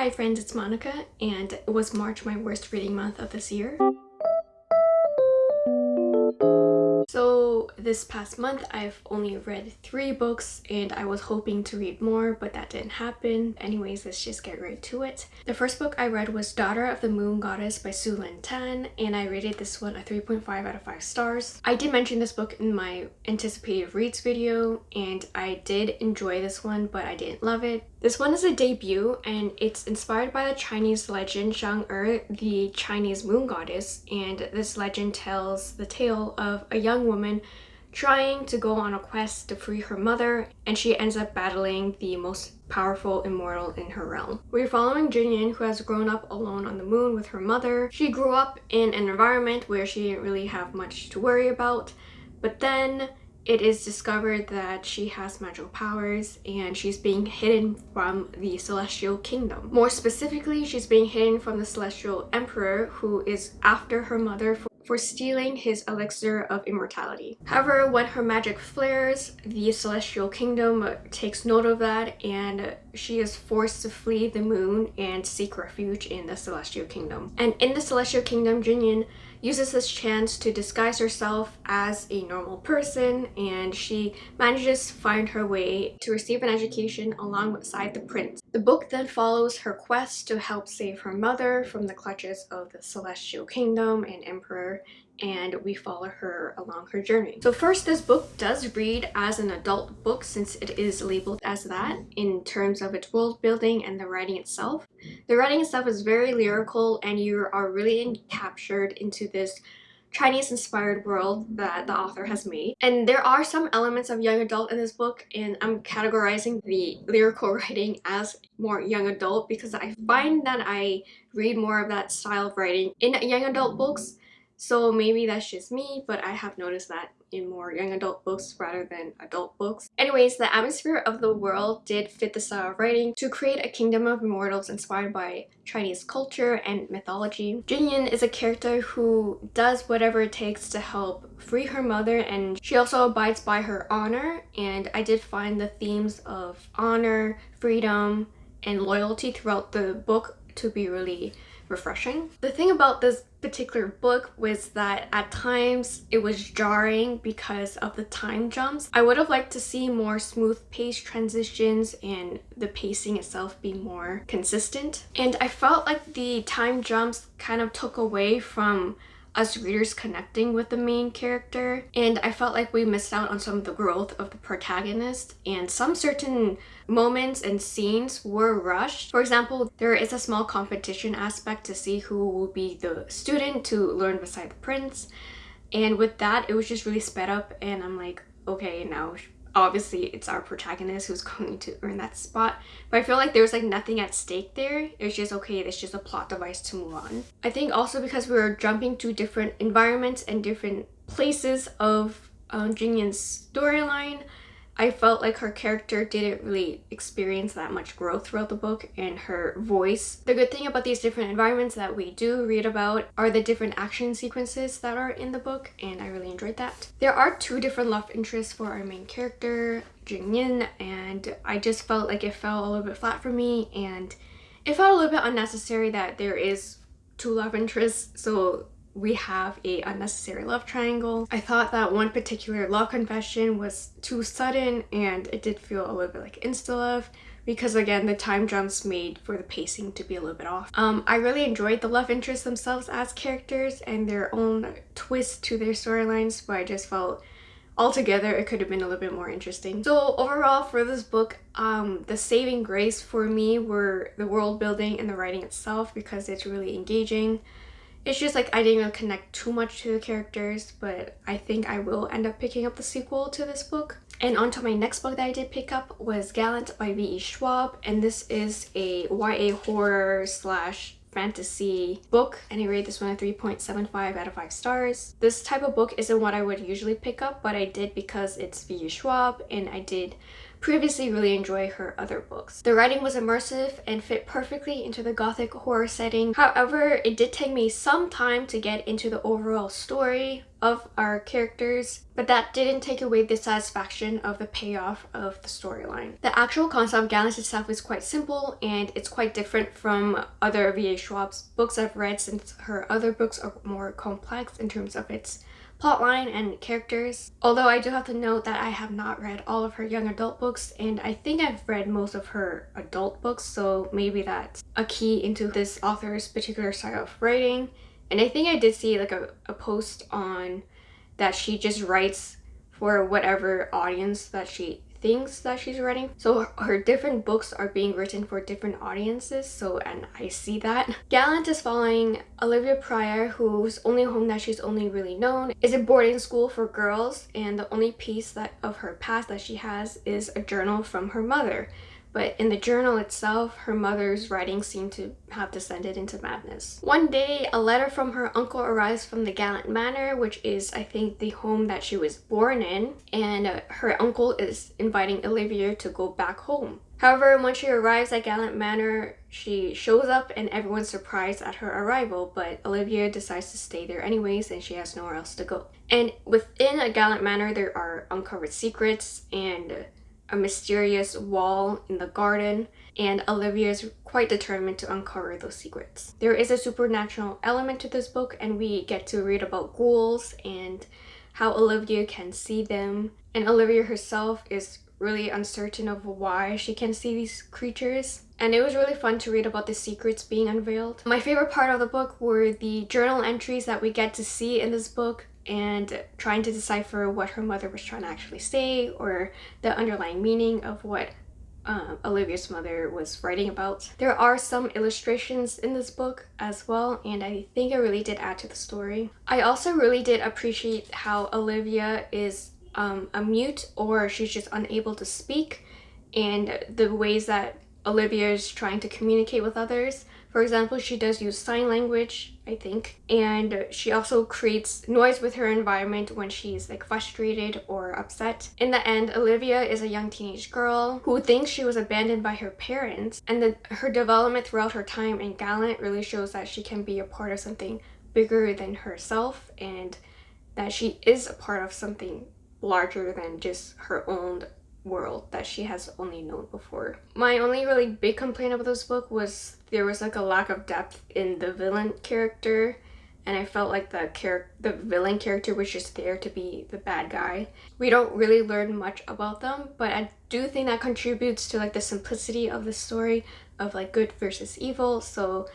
Hi friends, it's Monica and it was March my worst reading month of this year. This past month I've only read three books and I was hoping to read more but that didn't happen. Anyways, let's just get right to it. The first book I read was Daughter of the Moon Goddess by Sue Lynn Tan and I rated this one a 3.5 out of 5 stars. I did mention this book in my anticipated reads video and I did enjoy this one but I didn't love it. This one is a debut and it's inspired by the Chinese legend Chang'e, er, the Chinese moon goddess, and this legend tells the tale of a young woman trying to go on a quest to free her mother and she ends up battling the most powerful immortal in her realm. We're following Jinyin who has grown up alone on the moon with her mother. She grew up in an environment where she didn't really have much to worry about but then it is discovered that she has magical powers and she's being hidden from the celestial kingdom. More specifically, she's being hidden from the celestial emperor who is after her mother for stealing his elixir of immortality. However, when her magic flares, the celestial kingdom takes note of that and she is forced to flee the moon and seek refuge in the celestial kingdom. And in the celestial kingdom, Jinyin uses this chance to disguise herself as a normal person and she manages to find her way to receive an education alongside the prince. The book then follows her quest to help save her mother from the clutches of the celestial kingdom and emperor and we follow her along her journey. So first, this book does read as an adult book since it is labeled as that in terms of its world building and the writing itself. The writing itself is very lyrical and you are really captured into this Chinese inspired world that the author has made. And there are some elements of young adult in this book and I'm categorizing the lyrical writing as more young adult because I find that I read more of that style of writing in young adult books so maybe that's just me, but I have noticed that in more young adult books rather than adult books. Anyways, the atmosphere of the world did fit the style of writing to create a kingdom of immortals inspired by Chinese culture and mythology. Jinyin is a character who does whatever it takes to help free her mother and she also abides by her honor and I did find the themes of honor, freedom, and loyalty throughout the book to be really refreshing. The thing about this particular book was that at times it was jarring because of the time jumps. I would have liked to see more smooth pace transitions and the pacing itself be more consistent. And I felt like the time jumps kind of took away from us readers connecting with the main character and I felt like we missed out on some of the growth of the protagonist and some certain moments and scenes were rushed. For example, there is a small competition aspect to see who will be the student to learn beside the prince and with that it was just really sped up and I'm like okay now obviously it's our protagonist who's going to earn that spot but i feel like there's like nothing at stake there. It's just okay it's just a plot device to move on. I think also because we are jumping to different environments and different places of um, Jinyin's storyline I felt like her character didn't really experience that much growth throughout the book and her voice. The good thing about these different environments that we do read about are the different action sequences that are in the book and I really enjoyed that. There are two different love interests for our main character, Jinyin, and I just felt like it fell a little bit flat for me and it felt a little bit unnecessary that there is two love interests so we have a unnecessary love triangle. I thought that one particular love confession was too sudden and it did feel a little bit like insta-love because again the time jumps made for the pacing to be a little bit off. Um, I really enjoyed the love interests themselves as characters and their own twist to their storylines but I just felt altogether it could have been a little bit more interesting. So overall for this book, um, the saving grace for me were the world building and the writing itself because it's really engaging. It's just like I didn't really connect too much to the characters, but I think I will end up picking up the sequel to this book. And on to my next book that I did pick up was Gallant by V.E. Schwab, and this is a YA horror slash fantasy book and I rate this one a 3.75 out of 5 stars. This type of book isn't what I would usually pick up but I did because it's V.E. Schwab and I did previously really enjoy her other books. The writing was immersive and fit perfectly into the gothic horror setting. However, it did take me some time to get into the overall story of our characters, but that didn't take away the satisfaction of the payoff of the storyline. The actual concept of Gallant itself is quite simple and it's quite different from other V.E. Schwab's books I've read since her other books are more complex in terms of its plotline and characters. Although I do have to note that I have not read all of her young adult books and I think I've read most of her adult books so maybe that's a key into this author's particular style of writing. And I think I did see like a, a post on that she just writes for whatever audience that she things that she's writing. So her different books are being written for different audiences, so and I see that. Gallant is following Olivia Pryor, whose only home that she's only really known is a boarding school for girls, and the only piece that of her past that she has is a journal from her mother. But in the journal itself, her mother's writings seem to have descended into madness. One day, a letter from her uncle arrives from the Gallant Manor, which is, I think, the home that she was born in, and uh, her uncle is inviting Olivia to go back home. However, when she arrives at Gallant Manor, she shows up and everyone's surprised at her arrival, but Olivia decides to stay there anyways and she has nowhere else to go. And within a Gallant Manor, there are uncovered secrets and a mysterious wall in the garden and Olivia is quite determined to uncover those secrets. There is a supernatural element to this book and we get to read about ghouls and how Olivia can see them and Olivia herself is really uncertain of why she can see these creatures and it was really fun to read about the secrets being unveiled. My favorite part of the book were the journal entries that we get to see in this book and trying to decipher what her mother was trying to actually say or the underlying meaning of what um, Olivia's mother was writing about. There are some illustrations in this book as well and I think it really did add to the story. I also really did appreciate how Olivia is um, a mute or she's just unable to speak and the ways that Olivia is trying to communicate with others. For example, she does use sign language, I think, and she also creates noise with her environment when she's like frustrated or upset. In the end, Olivia is a young teenage girl who thinks she was abandoned by her parents, and her development throughout her time in Gallant really shows that she can be a part of something bigger than herself and that she is a part of something larger than just her own world that she has only known before. My only really big complaint about this book was there was like a lack of depth in the villain character and I felt like the character, the villain character was just there to be the bad guy. We don't really learn much about them, but I do think that contributes to like the simplicity of the story of like good versus evil. So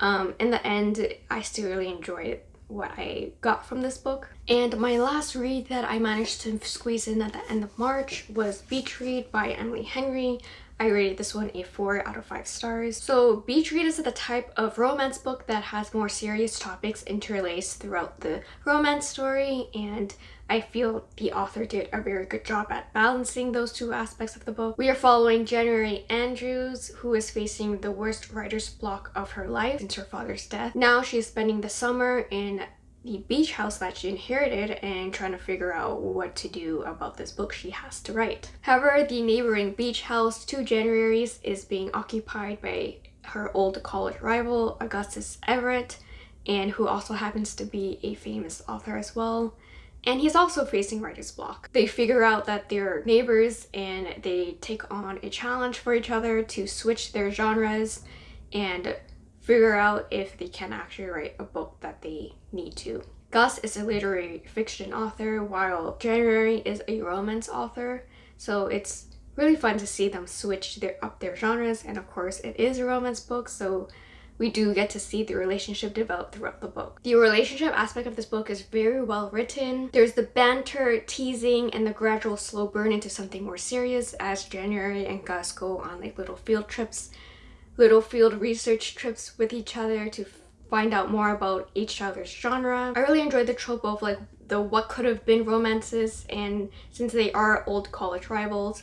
um, in the end, I still really enjoyed what I got from this book. And my last read that I managed to squeeze in at the end of March was Beach Read by Emily Henry. I rated this one a 4 out of 5 stars. So Beach Read is the type of romance book that has more serious topics interlaced throughout the romance story and I feel the author did a very good job at balancing those two aspects of the book. We are following January Andrews, who is facing the worst writer's block of her life since her father's death. Now she is spending the summer in the beach house that she inherited and trying to figure out what to do about this book she has to write. However, the neighboring beach house to January's is being occupied by her old college rival, Augustus Everett, and who also happens to be a famous author as well and he's also facing writer's block. They figure out that they're neighbors and they take on a challenge for each other to switch their genres and figure out if they can actually write a book that they need to. Gus is a literary fiction author while January is a romance author so it's really fun to see them switch their, up their genres and of course it is a romance book so we do get to see the relationship develop throughout the book. The relationship aspect of this book is very well written. There's the banter, teasing, and the gradual slow burn into something more serious as January and Gus go on like little field trips, little field research trips with each other to find out more about each other's genre. I really enjoyed the trope of like the what could have been romances and since they are old college rivals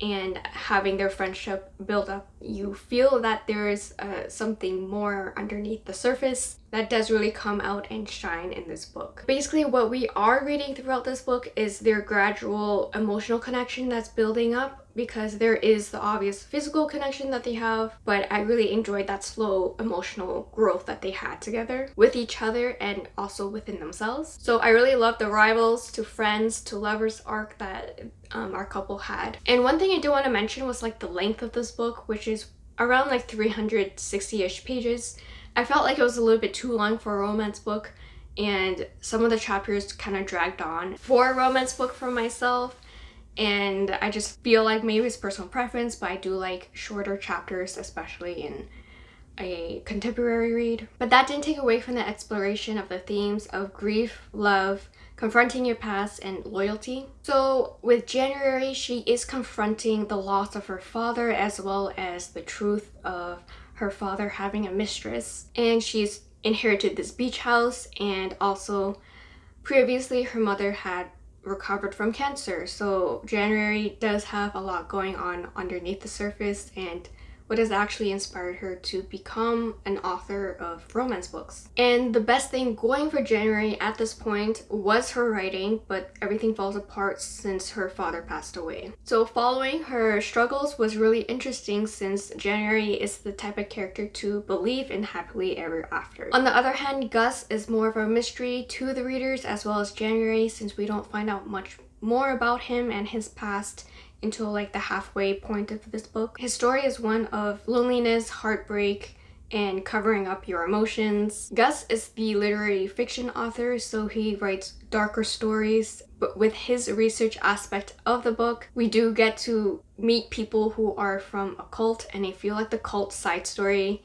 and having their friendship build up, you feel that there is uh, something more underneath the surface. That does really come out and shine in this book. Basically what we are reading throughout this book is their gradual emotional connection that's building up because there is the obvious physical connection that they have but I really enjoyed that slow emotional growth that they had together with each other and also within themselves. So I really love the rivals to friends to lovers arc that um, our couple had. And one thing I do want to mention was like the length of this book which is around like 360-ish pages. I felt like it was a little bit too long for a romance book and some of the chapters kind of dragged on for a romance book for myself and I just feel like maybe it's personal preference but I do like shorter chapters especially in a contemporary read. But that didn't take away from the exploration of the themes of grief, love, confronting your past, and loyalty. So with January, she is confronting the loss of her father as well as the truth of her father having a mistress and she's inherited this beach house and also previously her mother had recovered from cancer so January does have a lot going on underneath the surface and what has actually inspired her to become an author of romance books. And the best thing going for January at this point was her writing, but everything falls apart since her father passed away. So following her struggles was really interesting since January is the type of character to believe in happily ever after. On the other hand, Gus is more of a mystery to the readers as well as January since we don't find out much more about him and his past until like the halfway point of this book. His story is one of loneliness, heartbreak, and covering up your emotions. Gus is the literary fiction author, so he writes darker stories, but with his research aspect of the book, we do get to meet people who are from a cult, and I feel like the cult side story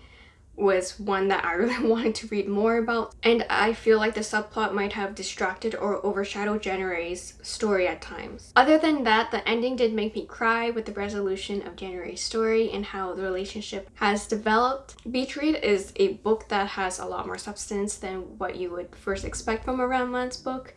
was one that I really wanted to read more about and I feel like the subplot might have distracted or overshadowed January's story at times. Other than that, the ending did make me cry with the resolution of January's story and how the relationship has developed. Beach Read is a book that has a lot more substance than what you would first expect from a romance book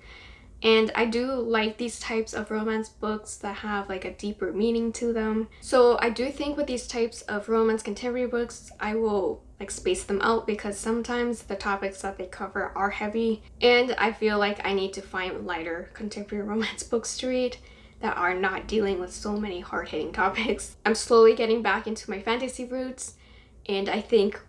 and I do like these types of romance books that have like a deeper meaning to them. So I do think with these types of romance contemporary books, I will like space them out because sometimes the topics that they cover are heavy and I feel like I need to find lighter contemporary romance books to read that are not dealing with so many hard-hitting topics. I'm slowly getting back into my fantasy roots and I think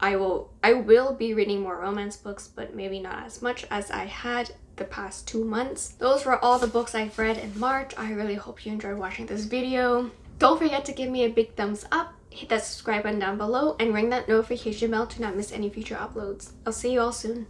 I will I will be reading more romance books but maybe not as much as I had the past two months. Those were all the books I've read in March. I really hope you enjoyed watching this video. Don't forget to give me a big thumbs up hit that subscribe button down below and ring that notification bell to not miss any future uploads. I'll see you all soon.